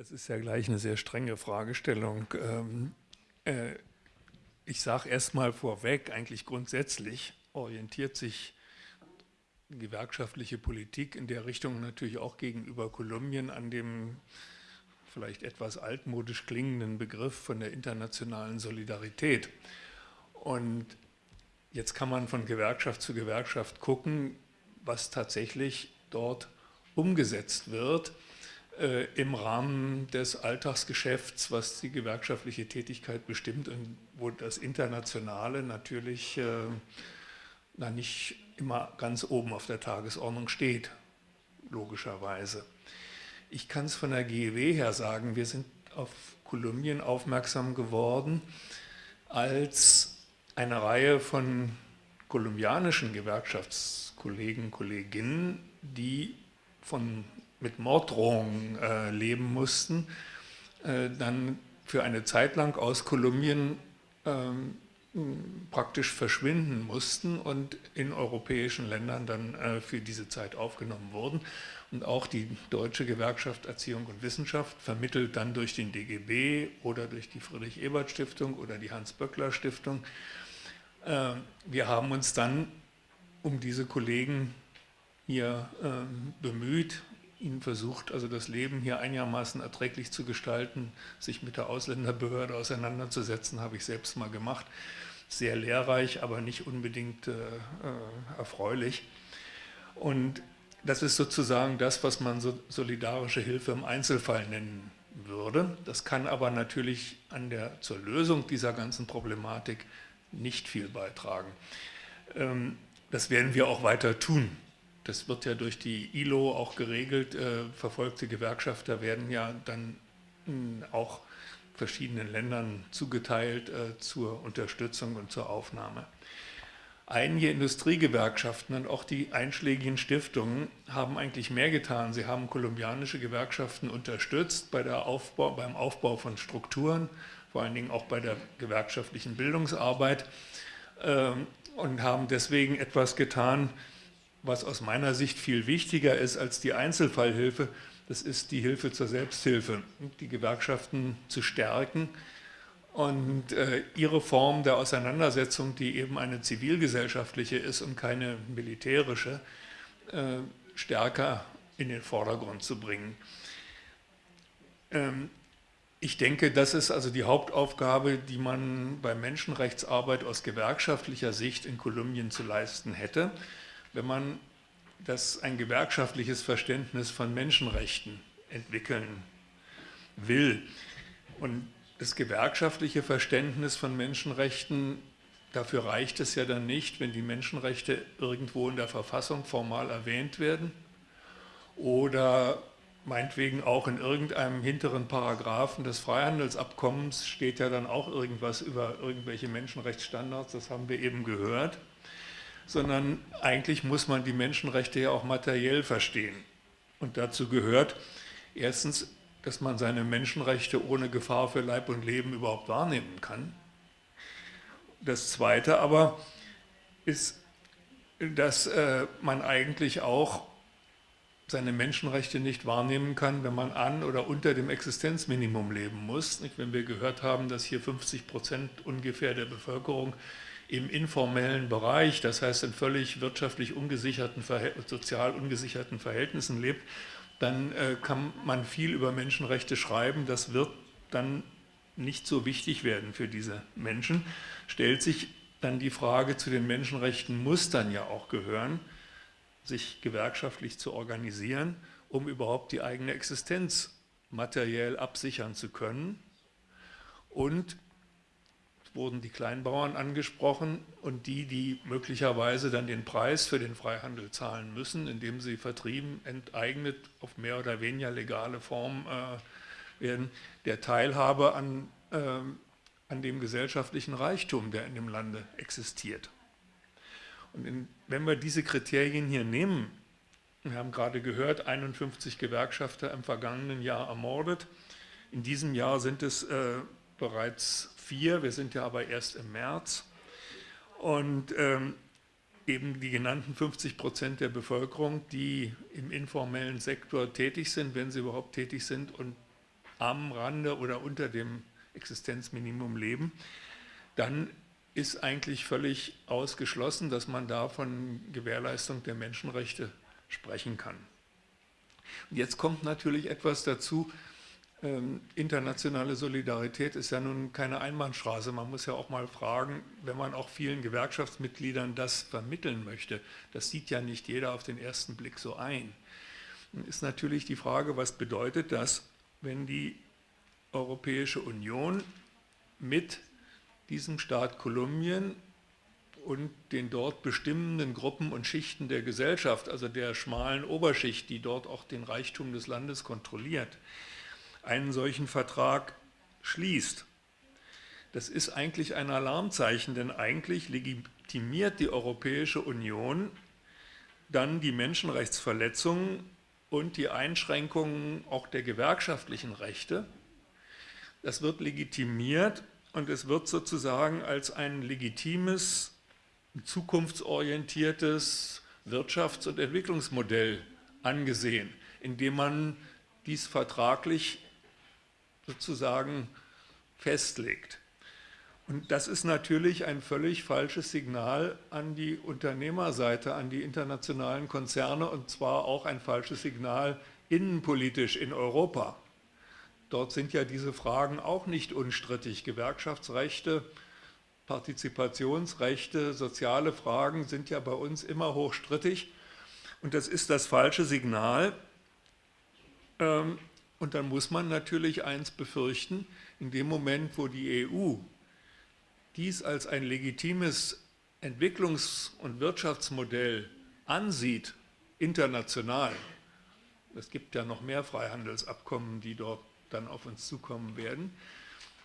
Das ist ja gleich eine sehr strenge Fragestellung. Ähm, äh, ich sage erstmal vorweg, eigentlich grundsätzlich orientiert sich gewerkschaftliche Politik in der Richtung natürlich auch gegenüber Kolumbien an dem vielleicht etwas altmodisch klingenden Begriff von der internationalen Solidarität. Und jetzt kann man von Gewerkschaft zu Gewerkschaft gucken, was tatsächlich dort umgesetzt wird im Rahmen des Alltagsgeschäfts, was die gewerkschaftliche Tätigkeit bestimmt und wo das Internationale natürlich äh, na, nicht immer ganz oben auf der Tagesordnung steht, logischerweise. Ich kann es von der GEW her sagen, wir sind auf Kolumbien aufmerksam geworden, als eine Reihe von kolumbianischen Gewerkschaftskollegen, Kolleginnen, die von, mit Morddrohungen äh, leben mussten, äh, dann für eine Zeit lang aus Kolumbien ähm, praktisch verschwinden mussten und in europäischen Ländern dann äh, für diese Zeit aufgenommen wurden. Und auch die Deutsche Gewerkschaft Erziehung und Wissenschaft vermittelt dann durch den DGB oder durch die Friedrich-Ebert-Stiftung oder die Hans-Böckler-Stiftung. Äh, wir haben uns dann um diese Kollegen hier ähm, bemüht, ihnen versucht, also das Leben hier einigermaßen erträglich zu gestalten, sich mit der Ausländerbehörde auseinanderzusetzen, habe ich selbst mal gemacht. Sehr lehrreich, aber nicht unbedingt äh, äh, erfreulich. Und das ist sozusagen das, was man so solidarische Hilfe im Einzelfall nennen würde. Das kann aber natürlich an der, zur Lösung dieser ganzen Problematik nicht viel beitragen. Ähm, das werden wir auch weiter tun das wird ja durch die ILO auch geregelt, äh, verfolgte Gewerkschafter werden ja dann auch verschiedenen Ländern zugeteilt äh, zur Unterstützung und zur Aufnahme. Einige Industriegewerkschaften und auch die einschlägigen Stiftungen haben eigentlich mehr getan. Sie haben kolumbianische Gewerkschaften unterstützt bei der Aufbau, beim Aufbau von Strukturen, vor allen Dingen auch bei der gewerkschaftlichen Bildungsarbeit äh, und haben deswegen etwas getan, was aus meiner Sicht viel wichtiger ist als die Einzelfallhilfe, das ist die Hilfe zur Selbsthilfe, die Gewerkschaften zu stärken und äh, ihre Form der Auseinandersetzung, die eben eine zivilgesellschaftliche ist und keine militärische, äh, stärker in den Vordergrund zu bringen. Ähm, ich denke, das ist also die Hauptaufgabe, die man bei Menschenrechtsarbeit aus gewerkschaftlicher Sicht in Kolumbien zu leisten hätte wenn man das ein gewerkschaftliches Verständnis von Menschenrechten entwickeln will. Und das gewerkschaftliche Verständnis von Menschenrechten, dafür reicht es ja dann nicht, wenn die Menschenrechte irgendwo in der Verfassung formal erwähnt werden oder meinetwegen auch in irgendeinem hinteren Paragraphen des Freihandelsabkommens steht ja dann auch irgendwas über irgendwelche Menschenrechtsstandards, das haben wir eben gehört sondern eigentlich muss man die Menschenrechte ja auch materiell verstehen. Und dazu gehört erstens, dass man seine Menschenrechte ohne Gefahr für Leib und Leben überhaupt wahrnehmen kann. Das Zweite aber ist, dass äh, man eigentlich auch seine Menschenrechte nicht wahrnehmen kann, wenn man an oder unter dem Existenzminimum leben muss. Wenn wir gehört haben, dass hier 50 Prozent ungefähr der Bevölkerung im informellen Bereich, das heißt in völlig wirtschaftlich ungesicherten, sozial ungesicherten Verhältnissen lebt, dann äh, kann man viel über Menschenrechte schreiben, das wird dann nicht so wichtig werden für diese Menschen. Stellt sich dann die Frage zu den Menschenrechten, muss dann ja auch gehören, sich gewerkschaftlich zu organisieren, um überhaupt die eigene Existenz materiell absichern zu können und wurden die Kleinbauern angesprochen und die, die möglicherweise dann den Preis für den Freihandel zahlen müssen, indem sie vertrieben, enteignet, auf mehr oder weniger legale Form äh, werden, der Teilhabe an, äh, an dem gesellschaftlichen Reichtum, der in dem Lande existiert. Und in, wenn wir diese Kriterien hier nehmen, wir haben gerade gehört, 51 Gewerkschafter im vergangenen Jahr ermordet, in diesem Jahr sind es äh, bereits 4, wir sind ja aber erst im März. Und ähm, eben die genannten 50 Prozent der Bevölkerung, die im informellen Sektor tätig sind, wenn sie überhaupt tätig sind und am Rande oder unter dem Existenzminimum leben, dann ist eigentlich völlig ausgeschlossen, dass man da von Gewährleistung der Menschenrechte sprechen kann. Und jetzt kommt natürlich etwas dazu, ähm, internationale Solidarität ist ja nun keine Einbahnstraße. Man muss ja auch mal fragen, wenn man auch vielen Gewerkschaftsmitgliedern das vermitteln möchte, das sieht ja nicht jeder auf den ersten Blick so ein. Dann ist natürlich die Frage, was bedeutet das, wenn die Europäische Union mit diesem Staat Kolumbien und den dort bestimmenden Gruppen und Schichten der Gesellschaft, also der schmalen Oberschicht, die dort auch den Reichtum des Landes kontrolliert, einen solchen Vertrag schließt. Das ist eigentlich ein Alarmzeichen, denn eigentlich legitimiert die Europäische Union dann die Menschenrechtsverletzungen und die Einschränkungen auch der gewerkschaftlichen Rechte. Das wird legitimiert und es wird sozusagen als ein legitimes, zukunftsorientiertes Wirtschafts- und Entwicklungsmodell angesehen, indem man dies vertraglich sozusagen festlegt. Und das ist natürlich ein völlig falsches Signal an die Unternehmerseite, an die internationalen Konzerne und zwar auch ein falsches Signal innenpolitisch in Europa. Dort sind ja diese Fragen auch nicht unstrittig. Gewerkschaftsrechte, Partizipationsrechte, soziale Fragen sind ja bei uns immer hochstrittig. Und das ist das falsche Signal. Und dann muss man natürlich eins befürchten, in dem Moment, wo die EU dies als ein legitimes Entwicklungs- und Wirtschaftsmodell ansieht, international, es gibt ja noch mehr Freihandelsabkommen, die dort dann auf uns zukommen werden,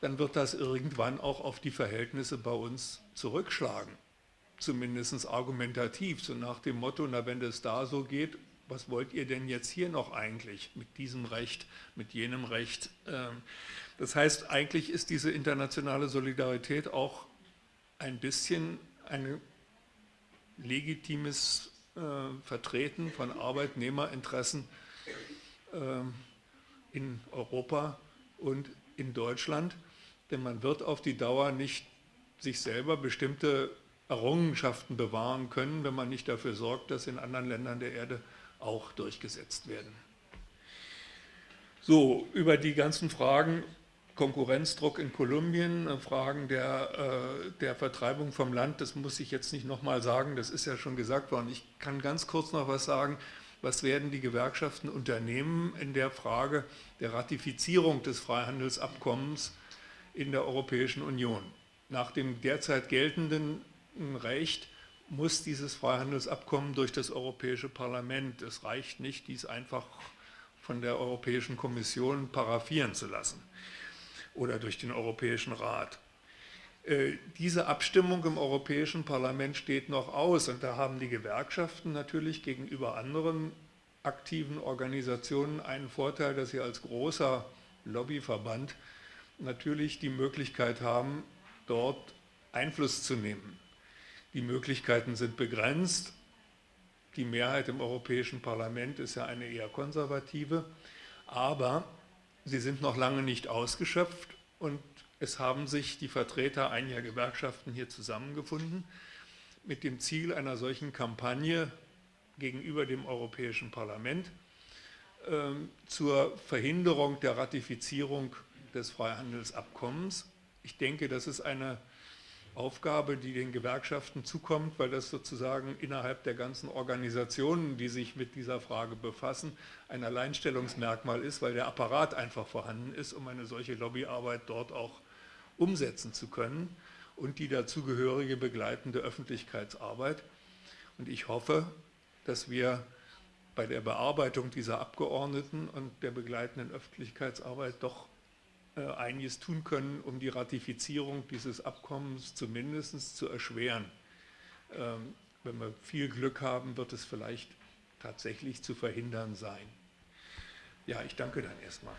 dann wird das irgendwann auch auf die Verhältnisse bei uns zurückschlagen. Zumindest argumentativ, so nach dem Motto, na wenn das da so geht, was wollt ihr denn jetzt hier noch eigentlich mit diesem Recht, mit jenem Recht? Ähm, das heißt, eigentlich ist diese internationale Solidarität auch ein bisschen ein legitimes äh, Vertreten von Arbeitnehmerinteressen ähm, in Europa und in Deutschland, denn man wird auf die Dauer nicht sich selber bestimmte Errungenschaften bewahren können, wenn man nicht dafür sorgt, dass in anderen Ländern der Erde auch durchgesetzt werden. So, über die ganzen Fragen Konkurrenzdruck in Kolumbien, äh, Fragen der, äh, der Vertreibung vom Land, das muss ich jetzt nicht nochmal sagen, das ist ja schon gesagt worden. Ich kann ganz kurz noch was sagen was werden die Gewerkschaften unternehmen in der Frage der Ratifizierung des Freihandelsabkommens in der Europäischen Union. Nach dem derzeit geltenden Recht muss dieses Freihandelsabkommen durch das Europäische Parlament, es reicht nicht, dies einfach von der Europäischen Kommission paraffieren zu lassen oder durch den Europäischen Rat. Äh, diese Abstimmung im Europäischen Parlament steht noch aus und da haben die Gewerkschaften natürlich gegenüber anderen aktiven Organisationen einen Vorteil, dass sie als großer Lobbyverband natürlich die Möglichkeit haben, dort Einfluss zu nehmen. Die Möglichkeiten sind begrenzt. Die Mehrheit im Europäischen Parlament ist ja eine eher konservative, aber sie sind noch lange nicht ausgeschöpft und es haben sich die Vertreter einiger Gewerkschaften hier zusammengefunden mit dem Ziel einer solchen Kampagne gegenüber dem Europäischen Parlament äh, zur Verhinderung der Ratifizierung des Freihandelsabkommens. Ich denke, das ist eine Aufgabe, die den Gewerkschaften zukommt, weil das sozusagen innerhalb der ganzen Organisationen, die sich mit dieser Frage befassen, ein Alleinstellungsmerkmal ist, weil der Apparat einfach vorhanden ist, um eine solche Lobbyarbeit dort auch umsetzen zu können und die dazugehörige begleitende Öffentlichkeitsarbeit. Und ich hoffe, dass wir bei der Bearbeitung dieser Abgeordneten und der begleitenden Öffentlichkeitsarbeit doch einiges tun können, um die Ratifizierung dieses Abkommens zumindest zu erschweren. Ähm, wenn wir viel Glück haben, wird es vielleicht tatsächlich zu verhindern sein. Ja, ich danke dann erstmal.